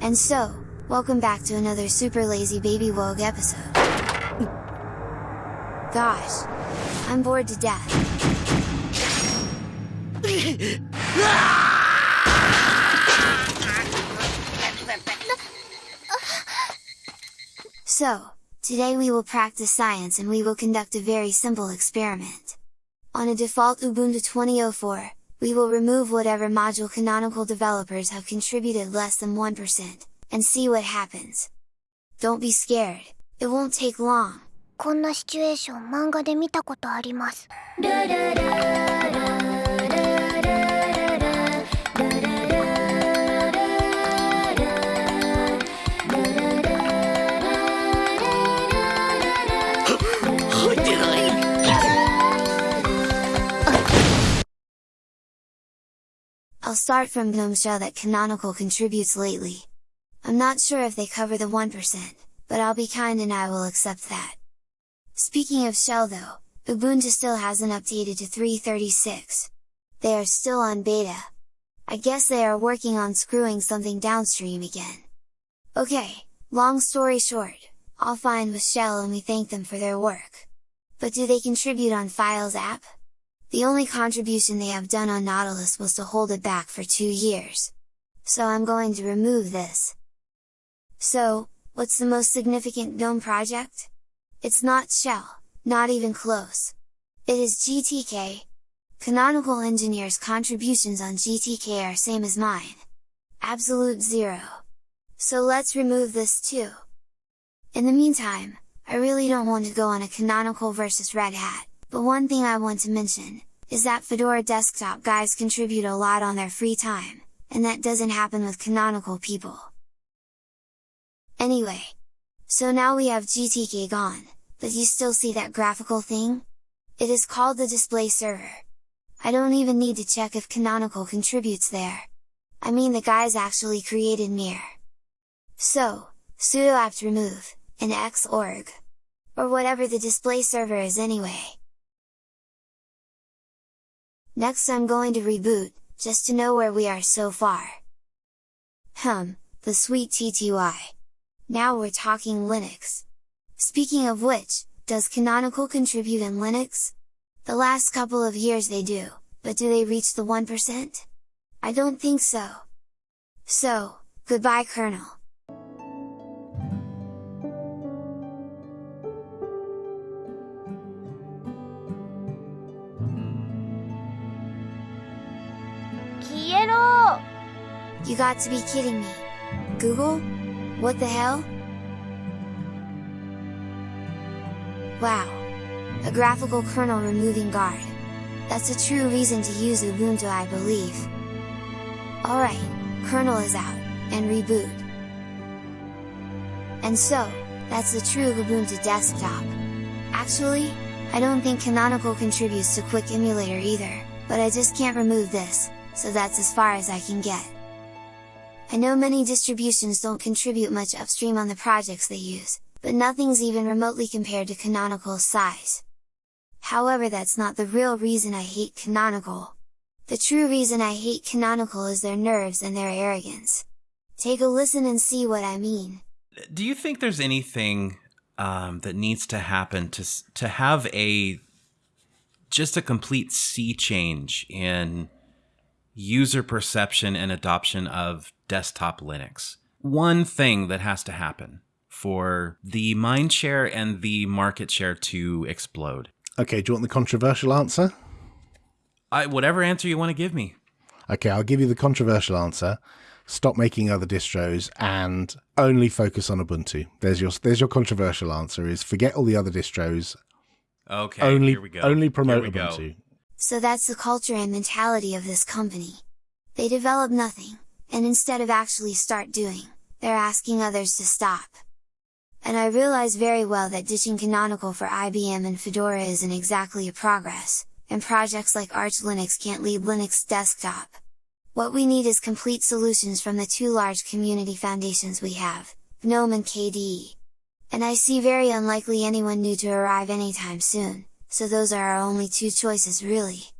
And so, welcome back to another super lazy baby wogue episode. Gosh, I'm bored to death. so, today we will practice science and we will conduct a very simple experiment. On a default Ubuntu 2004, we will remove whatever module canonical developers have contributed less than 1%, and see what happens. Don't be scared, it won't take long. こんなシチュエーション漫画で見たことあります。 I'll start from GNOME Shell that Canonical contributes lately. I'm not sure if they cover the 1%, but I'll be kind and I will accept that. Speaking of Shell though, Ubuntu still hasn't updated to 3.36. They are still on beta. I guess they are working on screwing something downstream again. Okay, long story short, all fine with Shell and we thank them for their work. But do they contribute on Files app? The only contribution they have done on Nautilus was to hold it back for two years. So I'm going to remove this. So, what's the most significant GNOME project? It's not Shell, not even close. It is GTK. Canonical Engineer's contributions on GTK are same as mine. Absolute zero. So let's remove this too. In the meantime, I really don't want to go on a Canonical versus Red Hat, but one thing I want to mention, is that Fedora desktop guys contribute a lot on their free time, and that doesn't happen with Canonical people. Anyway, so now we have GTK gone, but you still see that graphical thing? It is called the display server. I don't even need to check if Canonical contributes there. I mean the guys actually created Mir. So, sudo apt remove, and xorg. Or whatever the display server is anyway. Next I'm going to reboot, just to know where we are so far. Hum, the sweet TTY. Now we're talking Linux. Speaking of which, does Canonical contribute in Linux? The last couple of years they do, but do they reach the 1%? I don't think so. So, goodbye kernel. You got to be kidding me! Google? What the hell? Wow! A graphical kernel removing guard. That's a true reason to use Ubuntu I believe. Alright, kernel is out, and reboot. And so, that's the true Ubuntu desktop. Actually, I don't think Canonical contributes to Quick Emulator either, but I just can't remove this, so that's as far as I can get. I know many distributions don't contribute much upstream on the projects they use, but nothing's even remotely compared to Canonical's size. However that's not the real reason I hate Canonical. The true reason I hate Canonical is their nerves and their arrogance. Take a listen and see what I mean. Do you think there's anything um, that needs to happen to to have a just a complete sea change in user perception and adoption of desktop Linux? One thing that has to happen for the mind share and the market share to explode. Okay, do you want the controversial answer? I, whatever answer you want to give me. Okay, I'll give you the controversial answer. Stop making other distros and only focus on Ubuntu. There's your there's your controversial answer is forget all the other distros. Okay, only here we go. only promote Ubuntu. go. So that's the culture and mentality of this company. They develop nothing, and instead of actually start doing, they're asking others to stop. And I realize very well that ditching Canonical for IBM and Fedora isn't exactly a progress, and projects like Arch Linux can't lead Linux desktop. What we need is complete solutions from the two large community foundations we have, GNOME and KDE. And I see very unlikely anyone new to arrive anytime soon, so those are our only two choices really.